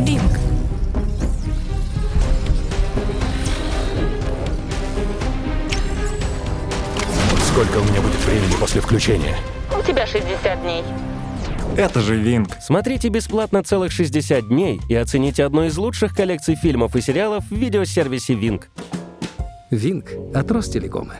Wink. Сколько у меня будет времени после включения? У тебя 60 дней. Это же Wink. Смотрите бесплатно целых 60 дней и оцените одну из лучших коллекций фильмов и сериалов в видеосервисе Wink. Wink от Ростелекома.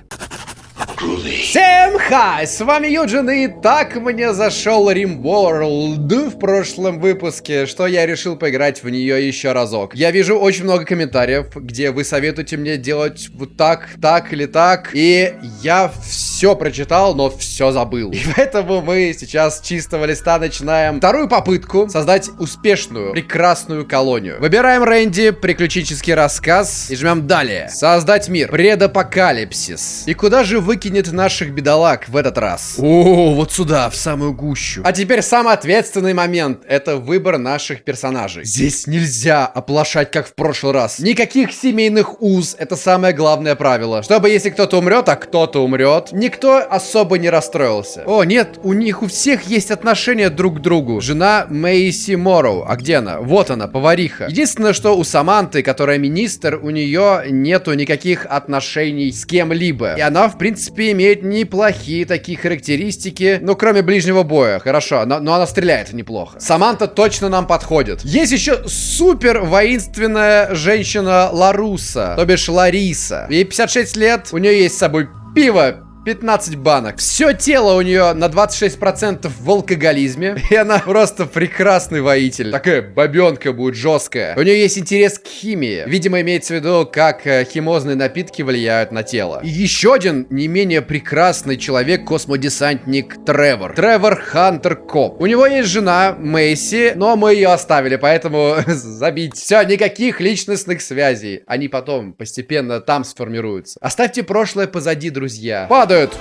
Всем хай! С вами Юджин, и так мне зашел RimWorld в прошлом выпуске, что я решил поиграть в нее еще разок. Я вижу очень много комментариев, где вы советуете мне делать вот так, так или так, и я все прочитал, но все забыл. И поэтому мы сейчас с чистого листа начинаем вторую попытку создать успешную, прекрасную колонию. Выбираем Рэнди, приключенческий рассказ, и жмем далее. Создать мир, предапокалипсис. И куда же выкинет наших бедолаг в этот раз? О, вот сюда, в самую гущу. А теперь самый ответственный момент. Это выбор наших персонажей. Здесь нельзя оплошать, как в прошлый раз. Никаких семейных уз. Это самое главное правило. Чтобы если кто-то умрет, а кто-то умрет, никто особо не расстроился. О, нет, у них у всех есть отношения друг к другу. Жена Мэйси Морроу. А где она? Вот она, повариха. Единственное, что у Саманты, которая министр, у нее нету никаких отношений с кем-либо. И она, в принципе, имеет неплохие такие характеристики. Ну, кроме ближнего боя. Хорошо, но, но она стреляет неплохо. Саманта точно нам подходит. Есть еще супер воинственная женщина Ларуса, то бишь Лариса. Ей 56 лет, у нее есть с собой пиво, 15 банок. Все тело у нее на 26% в алкоголизме. И она просто прекрасный воитель. Такая бабенка будет жесткая. У нее есть интерес к химии. Видимо, имеется в виду, как э, химозные напитки влияют на тело. И еще один не менее прекрасный человек, космодесантник Тревор. Тревор Хантер Коп. У него есть жена Мэйси, но мы ее оставили, поэтому забить. Все, никаких личностных связей. Они потом постепенно там сформируются. Оставьте прошлое позади, друзья. Падают.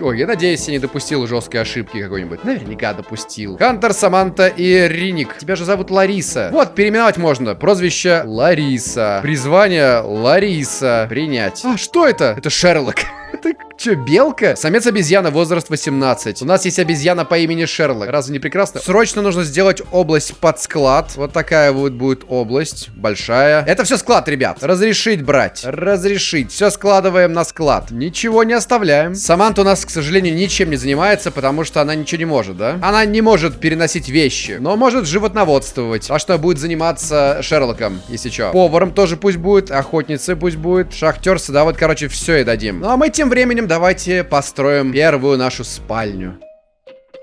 Ой, я надеюсь, я не допустил жесткой ошибки какой-нибудь. Наверняка допустил. Хантер, Саманта и Риник. Тебя же зовут Лариса. Вот, переименовать можно. Прозвище Лариса. Призвание Лариса. Принять. А, что это? Это Шерлок. Это что, белка? Самец обезьяна, возраст 18. У нас есть обезьяна по имени Шерлок. Разве не прекрасно? Срочно нужно сделать область под склад. Вот такая вот будет область. Большая. Это все склад, ребят. Разрешить брать. Разрешить. Все складываем на склад. Ничего не оставляем. Саманта у нас, к сожалению, ничем не занимается, потому что она ничего не может, да? Она не может переносить вещи, но может животноводствовать. А что будет заниматься Шерлоком, если что? Поваром тоже пусть будет, охотницей пусть будет, шахтер, да, вот, короче, все и дадим. Ну, а мы тем временем давайте построим первую нашу спальню.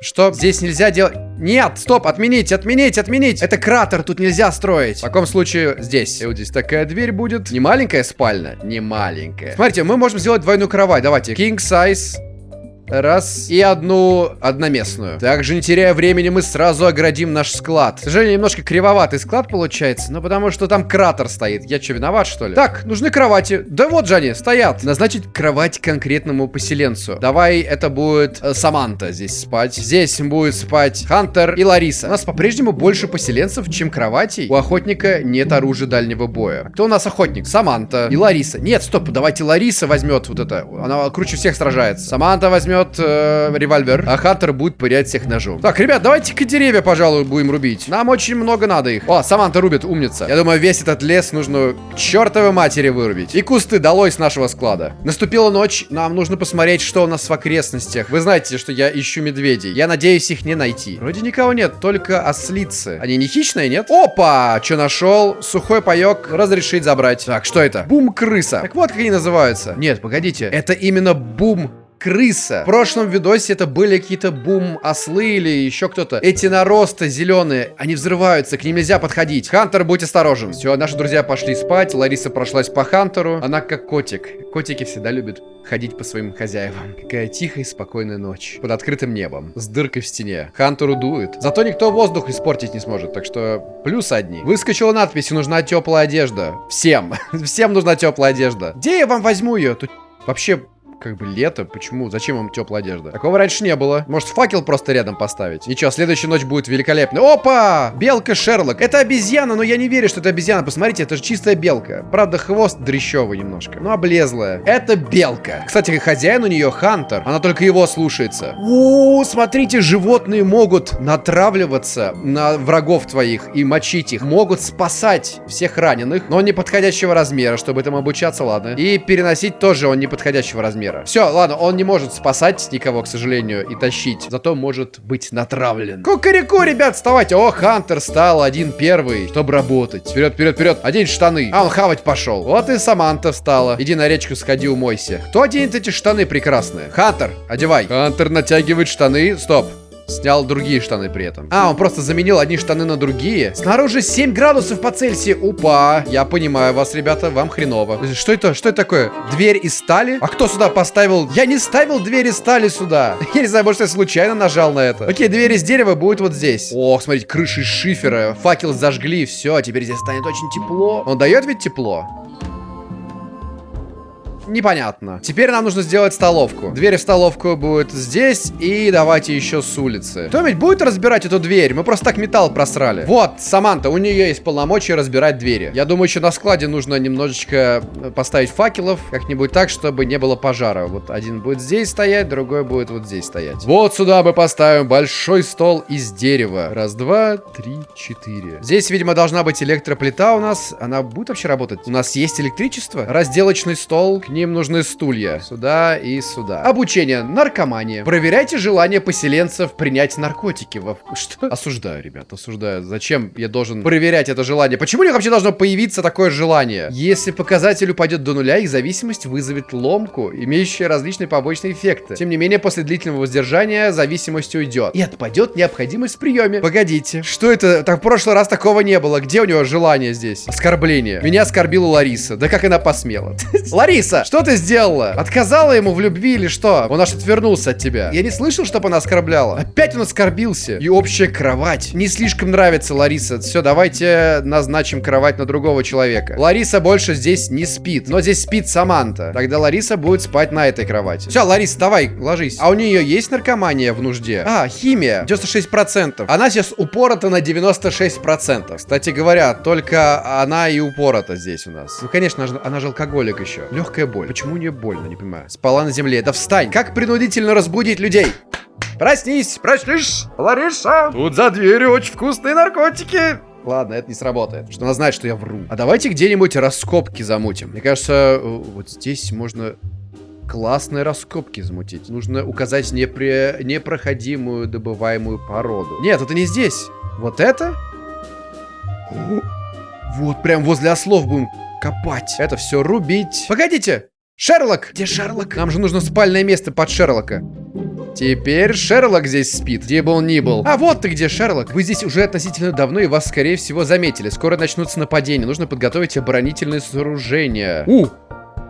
Что? Здесь нельзя делать... Нет, стоп, отменить, отменить, отменить. Это кратер, тут нельзя строить. В таком случае здесь. И вот здесь такая дверь будет. Не маленькая спальня? Не маленькая. Смотрите, мы можем сделать двойную кровать. Давайте. King size. Раз. И одну одноместную. Также, не теряя времени, мы сразу оградим наш склад. К сожалению, немножко кривоватый склад получается, но потому что там кратер стоит. Я что, виноват, что ли? Так, нужны кровати. Да вот же они, стоят. Назначить кровать конкретному поселенцу. Давай, это будет э, Саманта здесь спать. Здесь будет спать Хантер и Лариса. У нас по-прежнему больше поселенцев, чем кроватей. У охотника нет оружия дальнего боя. Кто у нас охотник? Саманта и Лариса. Нет, стоп, давайте Лариса возьмет вот это. Она круче всех сражается. Саманта возьмет э, револьвер, а Хантер будет пырять всех ножом. Так, ребят, давайте-ка деревья, пожалуй, будем рубить. Нам очень много надо их. О, Саманта рубит, умница. Я думаю, весь этот лес нужно чертовой матери вырубить. И кусты долой с нашего склада. Наступила ночь, нам нужно посмотреть, что у нас в окрестностях. Вы знаете, что я ищу медведей. Я надеюсь их не найти. Вроде никого нет, только ослицы. Они не хищные, нет? Опа! Что нашел? Сухой паек. Разрешить забрать. Так, что это? Бум-крыса. Так вот, как они называются. Нет, погодите. Это именно бум крыса. В прошлом видосе это были какие-то бум-ослы или еще кто-то. Эти наросты зеленые, они взрываются, к ним нельзя подходить. Хантер, будь осторожен. Все, наши друзья пошли спать. Лариса прошлась по Хантеру. Она как котик. Котики всегда любят ходить по своим хозяевам. Какая тихая и спокойная ночь. Под открытым небом. С дыркой в стене. Хантеру дует. Зато никто воздух испортить не сможет. Так что плюс одни. Выскочила надпись, нужна теплая одежда. Всем. Всем нужна теплая одежда. Где я вам возьму ее? Тут вообще как бы лето. Почему? Зачем им теплая одежда? Такого раньше не было. Может, факел просто рядом поставить? Ничего, следующая ночь будет великолепна. Опа! Белка Шерлок. Это обезьяна, но я не верю, что это обезьяна. Посмотрите, это же чистая белка. Правда, хвост дрещевый немножко. Ну, облезлая. Это белка. Кстати, хозяин у нее Хантер. Она только его слушается. У, смотрите, животные могут натравливаться на врагов твоих и мочить их. Могут спасать всех раненых, но неподходящего размера, чтобы этому обучаться, ладно. И переносить тоже он неподходящего размера. Все, ладно, он не может спасать никого, к сожалению, и тащить. Зато может быть натравлен. Кукареку, ребят, вставайте. О, Хантер стал один первый, чтобы работать. Вперед, вперед, вперед. Одень штаны. А, он хавать пошел. Вот и Саманта встала. Иди на речку сходи, умойся. Кто оденет эти штаны прекрасные? Хантер, одевай. Хантер натягивает штаны. Стоп. Снял другие штаны при этом. А, он просто заменил одни штаны на другие. Снаружи 7 градусов по Цельсию. Упа. Я понимаю вас, ребята, вам хреново. Что это? Что это такое? Дверь из стали? А кто сюда поставил? Я не ставил дверь из стали сюда. Я не знаю, может, я случайно нажал на это. Окей, дверь из дерева будет вот здесь. Ох, смотрите, крыши шифера. Факел зажгли, все, теперь здесь станет очень тепло. Он дает ведь тепло? Непонятно. Теперь нам нужно сделать столовку. Дверь в столовку будет здесь. И давайте еще с улицы. Кто-нибудь будет разбирать эту дверь? Мы просто так металл просрали. Вот, Саманта, у нее есть полномочия разбирать двери. Я думаю, еще на складе нужно немножечко э, поставить факелов. Как-нибудь так, чтобы не было пожара. Вот один будет здесь стоять, другой будет вот здесь стоять. Вот сюда мы поставим большой стол из дерева. Раз, два, три, четыре. Здесь, видимо, должна быть электроплита у нас. Она будет вообще работать? У нас есть электричество? Разделочный стол. К ним нужны стулья. Сюда и сюда. Обучение. Наркомания. Проверяйте желание поселенцев принять наркотики. Во... Что? Осуждаю, ребят, осуждаю. Зачем я должен проверять это желание? Почему у них вообще должно появиться такое желание? Если показатель упадет до нуля, их зависимость вызовет ломку, имеющая различные побочные эффекты. Тем не менее, после длительного воздержания зависимость уйдет. И отпадет необходимость в приеме. Погодите, что это? Так в прошлый раз такого не было. Где у него желание здесь? Оскорбление. Меня оскорбила Лариса. Да как она посмела? Лариса, что ты сделала? Отказала ему в любви или что? Он аж отвернулся от тебя. Я не слышал, чтобы она оскорбляла. Опять он оскорбился. И общая кровать. Не слишком нравится Лариса. Все, давайте назначим кровать на другого человека. Лариса больше здесь не спит. Но здесь спит Саманта. Тогда Лариса будет спать на этой кровати. Все, Лариса, давай, ложись. А у нее есть наркомания в нужде? А, химия. 96%. Она сейчас упорота на 96%. Кстати говоря, только она и упорота здесь у нас. Ну, конечно, она же алкоголик еще. Легкая боль. Почему у нее больно, не понимаю. Спала на земле. Да встань. Как принудительно разбудить людей? Проснись, проснись, Лариса. Тут за дверью очень вкусные наркотики. Ладно, это не сработает. Что она знает, что я вру. А давайте где-нибудь раскопки замутим. Мне кажется, вот здесь можно классные раскопки замутить. Нужно указать непре... непроходимую добываемую породу. Нет, это не здесь. Вот это? Вот прям возле ослов будем копать. Это все рубить. Погодите! Шерлок! Где Шерлок? Нам же нужно спальное место под Шерлока. Теперь Шерлок здесь спит, где бы он ни был. А вот ты где, Шерлок. Вы здесь уже относительно давно и вас, скорее всего, заметили. Скоро начнутся нападения. Нужно подготовить оборонительные сооружения. У,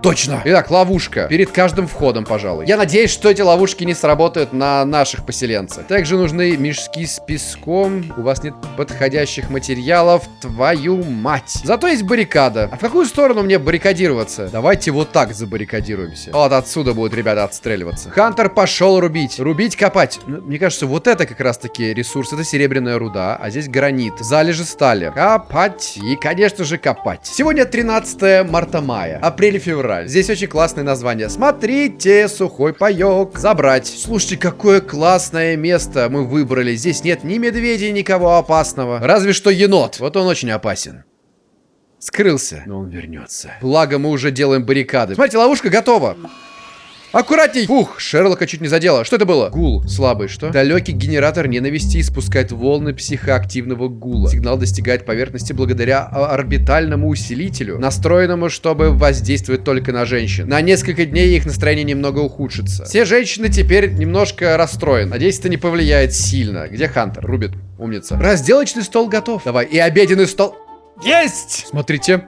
Точно! Итак, ловушка. Перед каждым входом, пожалуй. Я надеюсь, что эти ловушки не сработают на наших поселенцев. Также нужны мешки с песком. У вас нет подходящих материалов. Твою мать. Зато есть баррикада. А в какую сторону мне баррикадироваться? Давайте вот так забаррикадируемся. Вот отсюда будут ребята отстреливаться. Хантер пошел рубить. Рубить, копать. Ну, мне кажется, вот это как раз таки ресурс. Это серебряная руда, а здесь гранит. Залежи стали. Копать. И, конечно же, копать. Сегодня 13 марта мая. Апрель-февраль февраль. Здесь очень классное название. Смотрите, сухой паек. Забрать. Слушайте, какое классное место мы выбрали. Здесь нет ни медведей, никого опасного. Разве что енот. Вот он очень опасен. Скрылся, но он вернется. Благо, мы уже делаем баррикады. Смотрите, ловушка готова. Аккуратней! Фух, Шерлока чуть не задело. Что это было? Гул. Слабый, что? Далекий генератор ненависти испускает волны психоактивного гула. Сигнал достигает поверхности благодаря орбитальному усилителю, настроенному, чтобы воздействовать только на женщин. На несколько дней их настроение немного ухудшится. Все женщины теперь немножко расстроены. Надеюсь, это не повлияет сильно. Где Хантер? Рубит. Умница. Разделочный стол готов. Давай. И обеденный стол. Есть! Смотрите.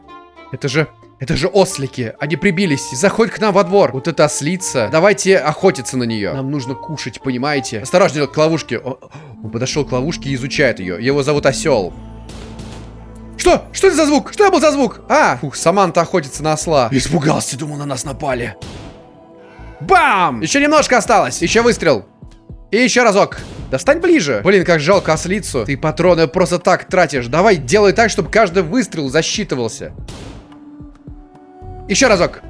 Это же это же ослики. Они прибились. Заходь к нам во двор. Вот это ослица. Давайте охотиться на нее. Нам нужно кушать, понимаете? Осторожнее к ловушке. Он, подошел к ловушке и изучает ее. Его зовут Осел. Что? Что это за звук? Что это был за звук? А, фух, Саманта охотится на осла. Испугался, думал, на нас напали. Бам! Еще немножко осталось. Еще выстрел. И еще разок. Достань ближе. Блин, как жалко ослицу. Ты патроны просто так тратишь. Давай, делай так, чтобы каждый выстрел засчитывался. Еще разок.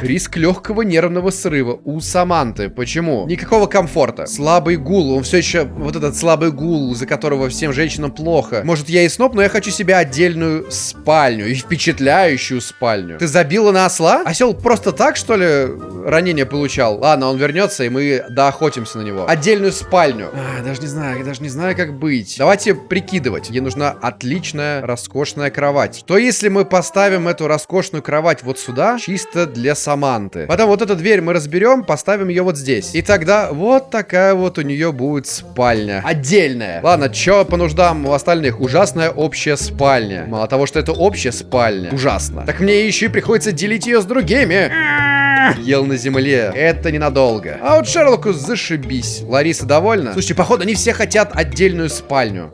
Риск легкого нервного срыва у Саманты. Почему? Никакого комфорта. Слабый гул. Он все еще... Вот этот слабый гул, из-за которого всем женщинам плохо. Может, я и сноп, но я хочу себе отдельную спальню. И впечатляющую спальню. Ты забила на осла? Осел просто так, что ли, ранение получал? Ладно, он вернется, и мы доохотимся на него. Отдельную спальню. А, даже не знаю, я даже не знаю, как быть. Давайте прикидывать. Ей нужна отличная, роскошная кровать. Что если мы поставим эту роскошную кровать вот сюда, чисто для для Саманты. Потом вот эту дверь мы разберем, поставим ее вот здесь. И тогда вот такая вот у нее будет спальня. Отдельная. Ладно, что по нуждам у остальных? Ужасная общая спальня. Мало того, что это общая спальня. Ужасно. Так мне еще и приходится делить ее с другими. Ел на земле. Это ненадолго. А вот Шерлоку зашибись. Лариса довольна? Слушайте, походу они все хотят отдельную спальню.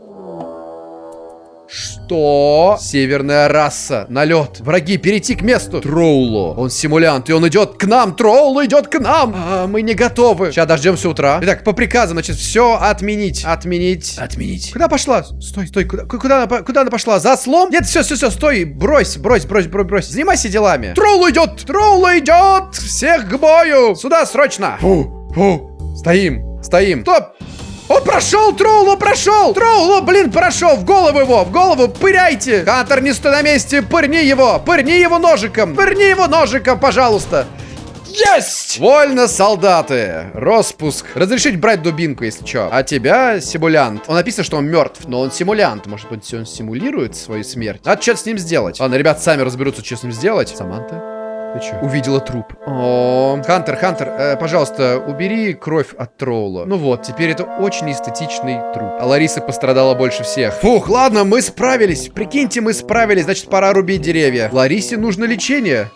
Что? Северная раса. Налет. Враги, перейти к месту. Троуло. Он симулянт, и он идет к нам. Троуло идет к нам. А, мы не готовы. Сейчас дождемся утра. Итак, по приказу, значит, все отменить. Отменить. Отменить. Куда пошла? Стой, стой. Куда, куда, она, куда она пошла? За слом? Нет, все, все, все, стой. Брось, брось, брось, брось, брось. Занимайся делами. Троуло идет. Троуло идет. Всех к бою. Сюда, срочно. Фу, фу. Стоим, стоим. Стоп. Он прошел, Троуло прошел! Троуло, блин, прошел! В голову его, в голову, пыряйте! Хантер, не стой на месте, пырни его! Пырни его ножиком! Пырни его ножиком, пожалуйста! Есть! Вольно, солдаты. Роспуск. Разрешить брать дубинку, если что. А тебя симулянт. Он написано, что он мертв, но он симулянт. Может быть, он симулирует свою смерть? Надо что-то с ним сделать. Ладно, ребят сами разберутся, что с ним сделать. Саманта. Ты чё? Увидела труп. Хантер, Хантер, э, пожалуйста, убери кровь от тролла. Ну вот, теперь это очень эстетичный труп. А Лариса пострадала больше всех. Фух, ладно, мы справились. Прикиньте, мы справились, значит, пора рубить деревья. Ларисе нужно лечение.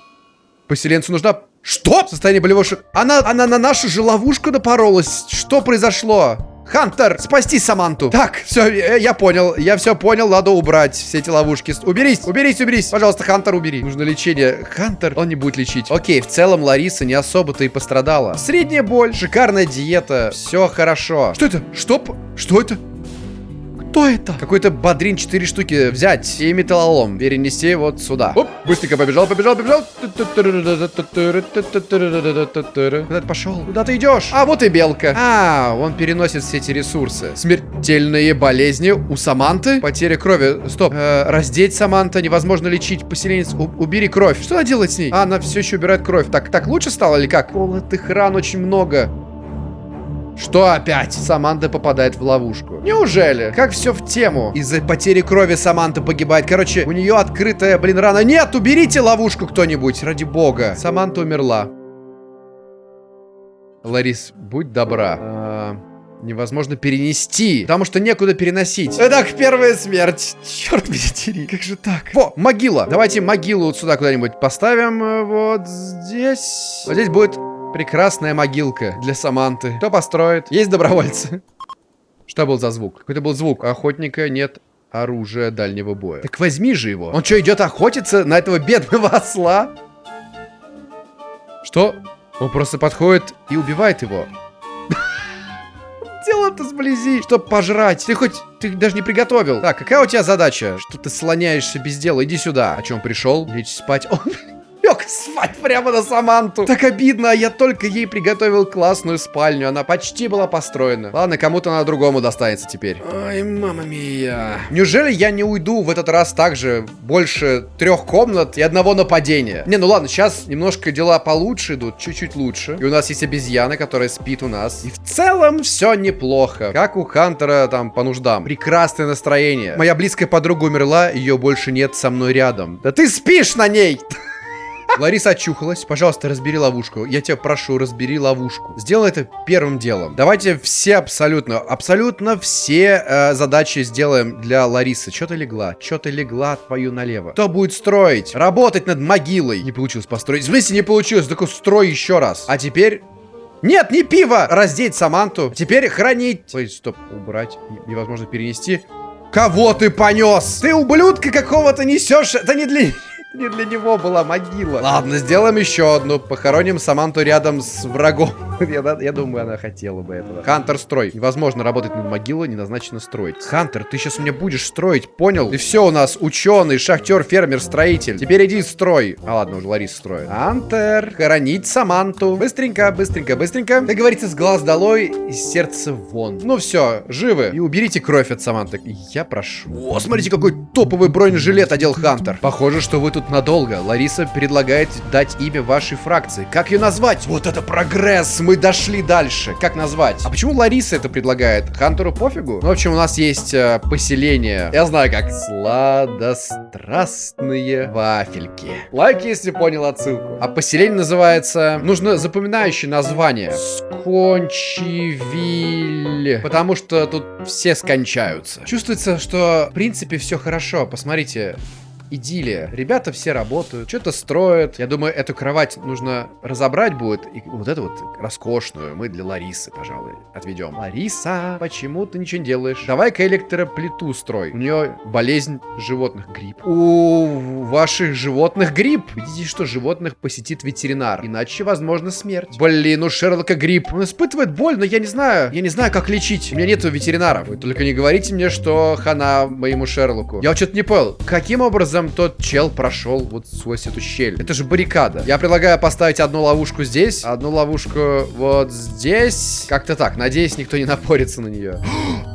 Поселенцу нужна... Что? Состояние болевого шока. Она, она на нашу же ловушку напоролась. Что произошло? Хантер, спасти Саманту. Так, все, я, понял. Я все понял, надо убрать все эти ловушки. Уберись, уберись, уберись. Пожалуйста, Хантер, убери. Нужно лечение. Хантер, он не будет лечить. Окей, в целом Лариса не особо-то и пострадала. Средняя боль, шикарная диета, все хорошо. Что это? Что? Что это? Кто это? Какой-то бодрин 4 штуки взять и металлолом перенести вот сюда. Оп, быстренько побежал, побежал, побежал. Куда ты пошел? Куда ты идешь? А, вот и белка. А, он переносит все эти ресурсы. Смертельные болезни у Саманты. Потеря крови. Стоп. Э, раздеть Саманта. Невозможно лечить. Поселенец, у убери кровь. Что она делает с ней? А, она все еще убирает кровь. Так, так лучше стало или как? Колотых ран очень много. Что опять? Саманта попадает в ловушку. Неужели? Как все в тему? Из-за потери крови Саманта погибает. Короче, у нее открытая, блин, рана. Нет, уберите ловушку кто-нибудь, ради бога. Саманта умерла. Ларис, будь добра. А, невозможно перенести, потому что некуда переносить. Итак, первая смерть. Черт меня дери, как же так? Во, могила. Давайте могилу вот сюда куда-нибудь поставим. э, Вот здесь. Вот здесь будет прекрасная могилка для Саманты. Кто построит? Есть добровольцы. Что был за звук? Какой-то был звук. Охотника нет оружия дальнего боя. Так возьми же его. Он что, идет охотиться на этого бедного осла? Что? Он просто подходит и убивает его. Дело-то сблизи, чтоб пожрать. Ты хоть, ты даже не приготовил. Так, какая у тебя задача? Что ты слоняешься без дела? Иди сюда. О чем пришел? Лечь спать. Он лег спать прямо на Саманту. Так обидно, а я только ей приготовил классную спальню. Она почти была построена. Ладно, кому-то на другому достанется теперь. Ой, мама мия. Неужели я не уйду в этот раз также больше трех комнат и одного нападения? Не, ну ладно, сейчас немножко дела получше идут, чуть-чуть лучше. И у нас есть обезьяна, которая спит у нас. И в целом все неплохо. Как у Хантера там по нуждам. Прекрасное настроение. Моя близкая подруга умерла, ее больше нет со мной рядом. Да ты спишь на ней! Лариса очухалась. Пожалуйста, разбери ловушку. Я тебя прошу, разбери ловушку. Сделай это первым делом. Давайте все абсолютно, абсолютно все э, задачи сделаем для Ларисы. Что ты легла? Что ты легла твою налево? Кто будет строить? Работать над могилой. Не получилось построить. В смысле не получилось? Так строй еще раз. А теперь... Нет, не пиво! Раздеть Саманту. Теперь хранить... Ой, стоп, убрать. Невозможно перенести. Кого ты понес? Ты ублюдка какого-то несешь? Это не для... Не для него была могила. Ладно, сделаем еще одну. Похороним Саманту рядом с врагом. Я, я думаю, она хотела бы этого. Хантер, строй. Невозможно работать над могилой, не назначено строить. Хантер, ты сейчас мне будешь строить, понял? И все у нас, ученый, шахтер, фермер, строитель. Теперь иди строй. А ладно, уже Лариса строит. Хантер, хоронить Саманту. Быстренько, быстренько, быстренько. Как говорится, с глаз долой, из сердца вон. Ну все, живы. И уберите кровь от Саманты. Я прошу. О, смотрите, какой топовый бронежилет одел Хантер. Похоже, что вы тут надолго. Лариса предлагает дать имя вашей фракции. Как ее назвать? Вот это прогресс! Мы дошли дальше. Как назвать? А почему Лариса это предлагает? Хантеру пофигу? Ну, в общем, у нас есть э, поселение. Я знаю как. Сладострастные вафельки. Лайк, если понял отсылку. А поселение называется... Нужно запоминающее название. Скончивиль. Потому что тут все скончаются. Чувствуется, что в принципе все хорошо. Посмотрите, идиллия. Ребята все работают, что-то строят. Я думаю, эту кровать нужно разобрать будет. И вот эту вот роскошную мы для Ларисы, пожалуй, отведем. Лариса, почему ты ничего не делаешь? Давай-ка электроплиту строй. У нее болезнь животных, грипп. У ваших животных грипп. Видите, что животных посетит ветеринар. Иначе, возможно, смерть. Блин, у Шерлока грипп. Он испытывает боль, но я не знаю. Я не знаю, как лечить. У меня нету ветеринаров. Вы только не говорите мне, что хана моему Шерлоку. Я что-то не понял. Каким образом тот чел прошел вот сквозь эту щель? Это же баррикада. Я предлагаю поставить одну ловушку здесь, одну ловушку вот здесь. Как-то так. Надеюсь, никто не напорится на нее.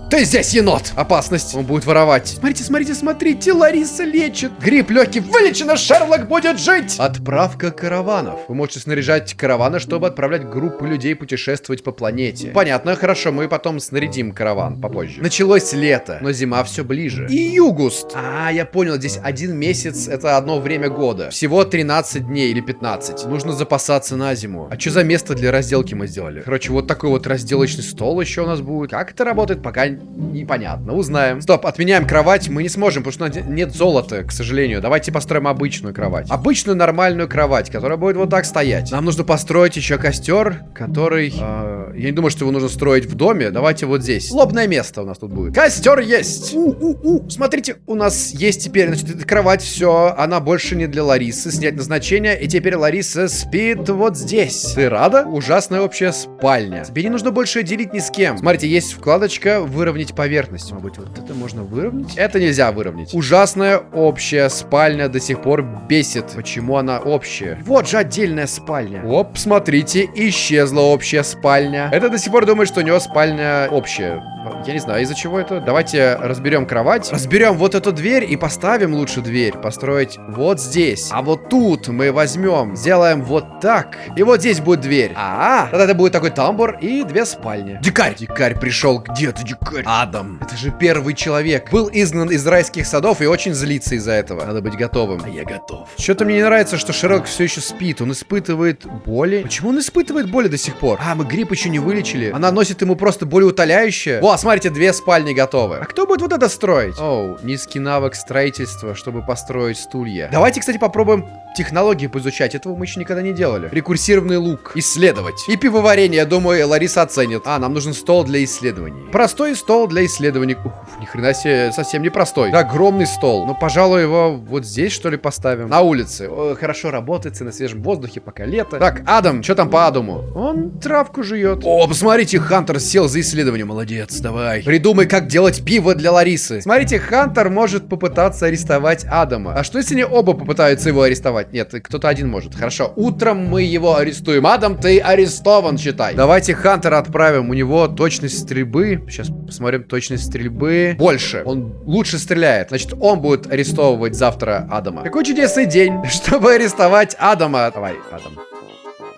Ты здесь, енот! Опасность. Он будет воровать. Смотрите, смотрите, смотрите, Лариса лечит. Грипп легкий вылечено, Шерлок будет жить. Отправка караванов. Вы можете снаряжать караваны, чтобы отправлять группы людей путешествовать по планете. Понятно, хорошо, мы потом снарядим караван попозже. Началось лето, но зима все ближе. И югуст. А, я понял, здесь один месяц, это одно время года. Всего 13 дней или 15. Нужно запасаться на зиму. А что за место для разделки мы сделали? Короче, вот такой вот разделочный стол еще у нас будет. Как это работает, пока непонятно. Узнаем. Стоп, отменяем кровать. Мы не сможем, потому что нет золота, к сожалению. Давайте построим обычную кровать. Обычную нормальную кровать, которая будет вот так стоять. Нам нужно построить еще костер, который... э, я не думаю, что его нужно строить в доме. Давайте вот здесь. Лобное место у нас тут будет. Костер есть! У-у-у. Смотрите, у нас есть теперь, значит, эта кровать, все. Она больше не для Ларисы. Снять назначение. И теперь Лариса спит вот здесь. Ты рада? Ужасная общая спальня. Тебе не нужно больше делить ни с кем. Смотрите, есть вкладочка выровнять поверхность. Может быть, вот это можно выровнять? Это нельзя выровнять. Ужасная общая спальня до сих пор бесит. Почему она общая? Вот же отдельная спальня. Оп, смотрите, исчезла общая спальня. Это до сих пор думает, что у него спальня общая. Я не знаю, из-за чего это. Давайте разберем кровать. Разберем вот эту дверь и поставим лучше дверь. Построить вот здесь. А вот тут мы возьмем, сделаем вот так. И вот здесь будет дверь. А, тогда это будет такой тамбур и две спальни. Дикарь! Дикарь пришел. Где ты, дикарь? Адам. Это же первый человек. Был изгнан из райских садов и очень злится из-за этого. Надо быть готовым. А я готов. Что-то мне не нравится, что Шерлок все еще спит. Он испытывает боли. Почему он испытывает боли до сих пор? А, мы грипп еще не вылечили. Она носит ему просто болеутоляющее. О, смотрите, две спальни готовы. А кто будет вот это строить? Оу, низкий навык строительства, чтобы построить стулья. Давайте, кстати, попробуем технологии поизучать. Этого мы еще никогда не делали. Рекурсивный лук. Исследовать. И пивоварение, я думаю, Лариса оценит. А, нам нужен стол для исследований. Простой стол для исследований. Ух, ни хрена себе, совсем не простой. Да, огромный стол. Ну, пожалуй, его вот здесь, что ли, поставим. На улице. О, хорошо работает, на свежем воздухе, пока лето. Так, Адам, что там по Адаму? Он травку жует. О, посмотрите, Хантер сел за исследование. Молодец, давай. Придумай, как делать пиво для Ларисы. Смотрите, Хантер может попытаться арестовать Адама. А что, если они оба попытаются его арестовать? Нет, кто-то один может. Хорошо, утром мы его арестуем. Адам, ты арестован, считай. Давайте Хантера отправим. У него точность стрельбы. Сейчас посмотрим точность стрельбы. Больше. Он лучше стреляет. Значит, он будет арестовывать завтра Адама. Какой чудесный день, чтобы арестовать Адама. Давай, Адам.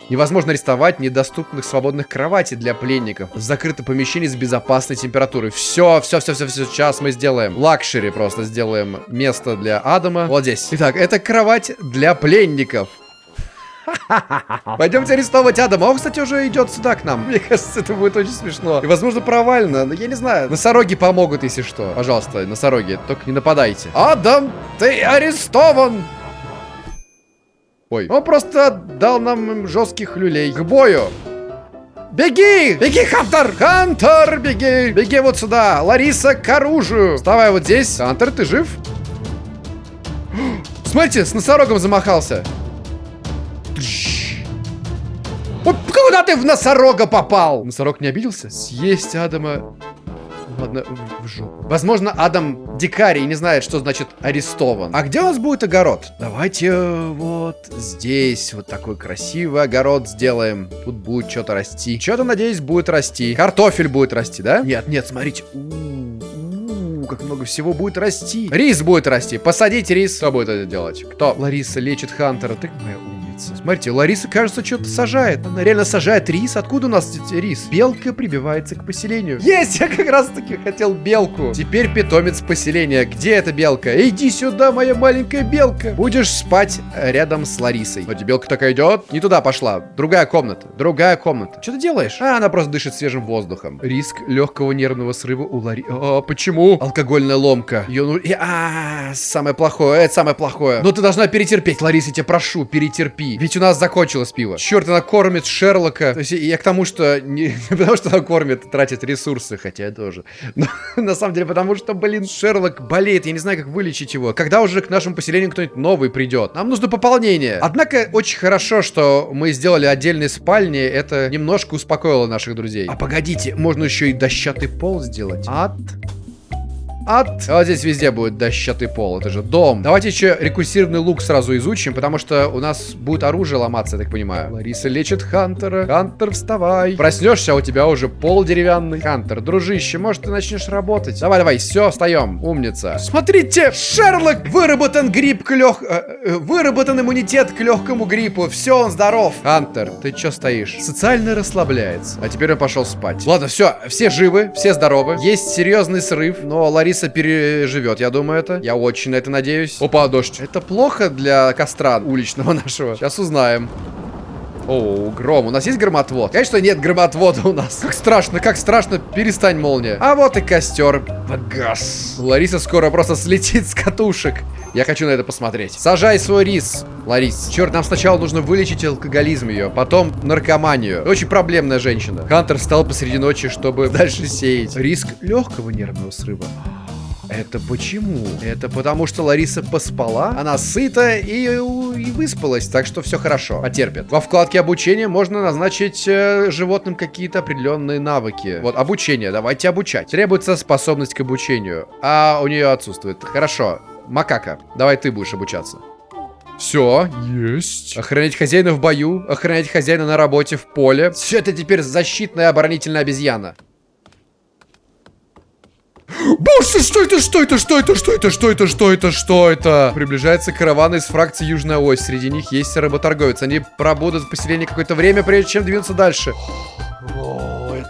Невозможно арестовать недоступных свободных кроватей для пленников. Закрытое помещение с безопасной температурой. Все, все, все, все, все. Сейчас мы сделаем. Luxury просто сделаем место для Адама. Вот здесь. Итак, это кровать для пленников. Пойдемте арестовывать Адама. Он, кстати, уже идет сюда к нам. Мне кажется, это будет очень смешно. И, возможно, провально. Но я не знаю. Носороги помогут, если что. Пожалуйста, носороги, только не нападайте. Адам, ты арестован! Ой. Он просто дал нам жестких люлей. К бою! Беги! Беги, Хантер! Хантер, беги! Беги вот сюда! Лариса, к оружию! Вставай вот здесь. Хантер, ты жив? Смотрите, с носорогом замахался. Куда ты в носорога попал? Носорог не обиделся? Съесть Адама... Ладно, в, жопу. Возможно, Адам дикарий не знает, что значит арестован. А где у нас будет огород? Давайте э, вот здесь вот такой красивый огород сделаем. Тут будет что-то расти. Что-то, надеюсь, будет расти. Картофель будет расти, да? Нет, нет, смотрите. Как много всего будет расти. Рис будет расти. Посадить рис. Кто будет это делать? Кто? Лариса лечит Хантера. Ты моя умница. Смотрите, Лариса, кажется, что-то сажает. Она реально сажает рис. Откуда у нас рис? Белка прибивается к поселению. Есть! Я как раз таки хотел белку. Теперь питомец поселения. Где эта белка? Иди сюда, моя маленькая белка. Будешь спать рядом с Ларисой. Вот белка такая идет. Не туда пошла. Другая комната. Другая комната. Что ты делаешь? А, она просто дышит свежим воздухом. Риск легкого нервного срыва у Лари... А, почему? Алкогольная ломка. Ее ну... А, самое плохое. Это самое плохое. Но ты должна перетерпеть, Лариса, я тебя прошу, перетерпи. Ведь у нас закончилось пиво. Черт, она кормит Шерлока. То есть я к тому, что не, не потому, что она кормит, тратит ресурсы, хотя тоже. Но на самом деле потому, что, блин, Шерлок болеет. Я не знаю, как вылечить его. Когда уже к нашему поселению кто-нибудь новый придет? Нам нужно пополнение. Однако очень хорошо, что мы сделали отдельные спальни. Это немножко успокоило наших друзей. А погодите, можно еще и дощатый пол сделать. От от... Вот здесь везде будет дощатый пол, это же дом. Давайте еще рекурсивный лук сразу изучим, потому что у нас будет оружие ломаться, я так понимаю. Лариса лечит Хантера. Хантер, вставай. Проснешься, а у тебя уже пол деревянный. Хантер, дружище, может ты начнешь работать? Давай, давай, все, встаем. Умница. Смотрите, Шерлок! Выработан грипп к лег... э, э, выработан иммунитет к легкому гриппу. Все, он здоров. Хантер, ты че стоишь? Социально расслабляется. А теперь он пошел спать. Ладно, все, все живы, все здоровы. Есть серьезный срыв, но Лариса переживет, я думаю, это. Я очень на это надеюсь. Опа, дождь. Это плохо для костра уличного нашего. Сейчас узнаем. О, гром. У нас есть громотвод? Конечно, нет громотвода у нас. Как страшно, как страшно. Перестань, молния. А вот и костер. Погас. Лариса скоро просто слетит с катушек. Я хочу на это посмотреть. Сажай свой рис, Ларис. Черт, нам сначала нужно вылечить алкоголизм ее, потом наркоманию. Очень проблемная женщина. Хантер встал посреди ночи, чтобы дальше сеять. Риск легкого нервного срыва. Это почему? Это потому, что Лариса поспала, она сыта и, и выспалась, так что все хорошо, потерпит. Во вкладке обучения можно назначить э, животным какие-то определенные навыки. Вот, обучение, давайте обучать. Требуется способность к обучению, а у нее отсутствует. Хорошо, макака, давай ты будешь обучаться. Все, есть. Охранять хозяина в бою, охранять хозяина на работе в поле. Все это теперь защитная оборонительная обезьяна. Боже, что это, что это, что это, что это, что это, что это, что это? Приближается караван из фракции Южная Ось. Среди них есть работорговец. Они пробудут в поселении какое-то время, прежде чем двинуться дальше.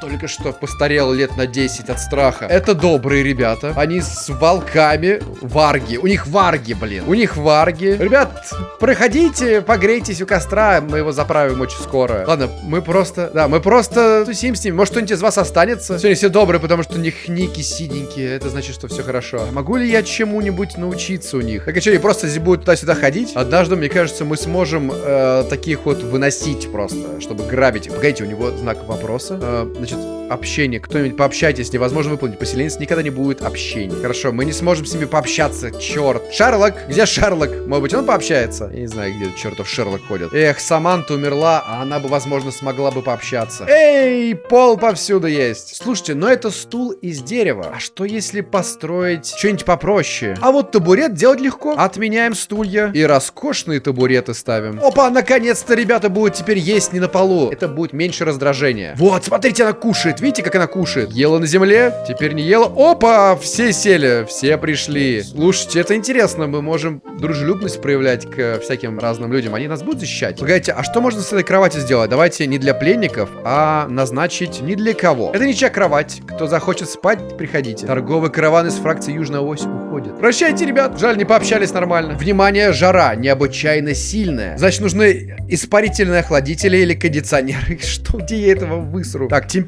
Только что постарел лет на 10 от страха. Это добрые ребята. Они с волками. Варги. У них варги, блин. У них варги. Ребят, проходите, погрейтесь у костра. Мы его заправим очень скоро. Ладно, мы просто... Да, мы просто тусим с ними. Может, кто-нибудь из вас останется? Сегодня все добрые, потому что у них ники синенькие. Это значит, что все хорошо. А могу ли я чему-нибудь научиться у них? Так и что, они просто будут туда-сюда ходить? Однажды, мне кажется, мы сможем э, таких вот выносить просто, чтобы грабить. Погодите, у него знак вопроса. Э, значит, общение. Кто-нибудь пообщайтесь, невозможно выполнить. Поселенец никогда не будет общения. Хорошо, мы не сможем с ними пообщаться. Черт. Шерлок, где Шерлок? Может быть, он пообщается? Я не знаю, где чертов Шерлок ходит. Эх, Саманта умерла, а она бы, возможно, смогла бы пообщаться. Эй, пол повсюду есть. Слушайте, но это стул из дерева. А что если построить что-нибудь попроще? А вот табурет делать легко. Отменяем стулья и роскошные табуреты ставим. Опа, наконец-то ребята будут теперь есть не на полу. Это будет меньше раздражения. Вот, смотрите, она кушает. Видите, как она кушает? Ела на земле, теперь не ела. Опа, все сели, все пришли. Слушайте, это интересно. Мы можем дружелюбность проявлять к всяким разным людям. Они нас будут защищать. Погодите, а что можно с этой кроватью сделать? Давайте не для пленников, а назначить не для кого. Это ничья кровать. Кто захочет спать, приходите. Торговый караван из фракции Южная Ось уходит. Прощайте, ребят. Жаль, не пообщались нормально. Внимание, жара необычайно сильная. Значит, нужны испарительные охладители или кондиционеры. Что, где я этого высру? Так, температура.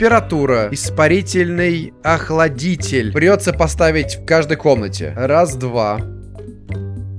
Испарительный охладитель. Придется поставить в каждой комнате. Раз, два,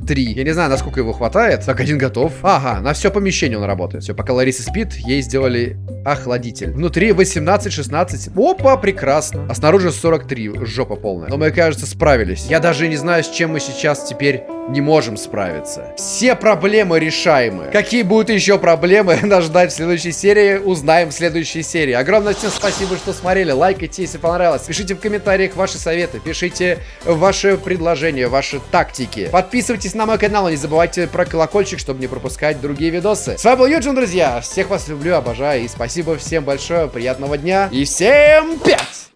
три. Я не знаю, насколько его хватает. Так, один готов. Ага, на все помещение он работает. Все, пока Лариса спит, ей сделали охладитель. Внутри 18-16. Опа, прекрасно. А снаружи 43. Жопа полная. Но мы, кажется, справились. Я даже не знаю, с чем мы сейчас теперь не можем справиться. Все проблемы решаемы. Какие будут еще проблемы, нас ждать в следующей серии, узнаем в следующей серии. Огромное всем спасибо, что смотрели. Лайкайте, если понравилось. Пишите в комментариях ваши советы, пишите ваши предложения, ваши тактики. Подписывайтесь на мой канал, не забывайте про колокольчик, чтобы не пропускать другие видосы. С вами был Юджин, друзья. Всех вас люблю, обожаю и спасибо всем большое. Приятного дня и всем пять!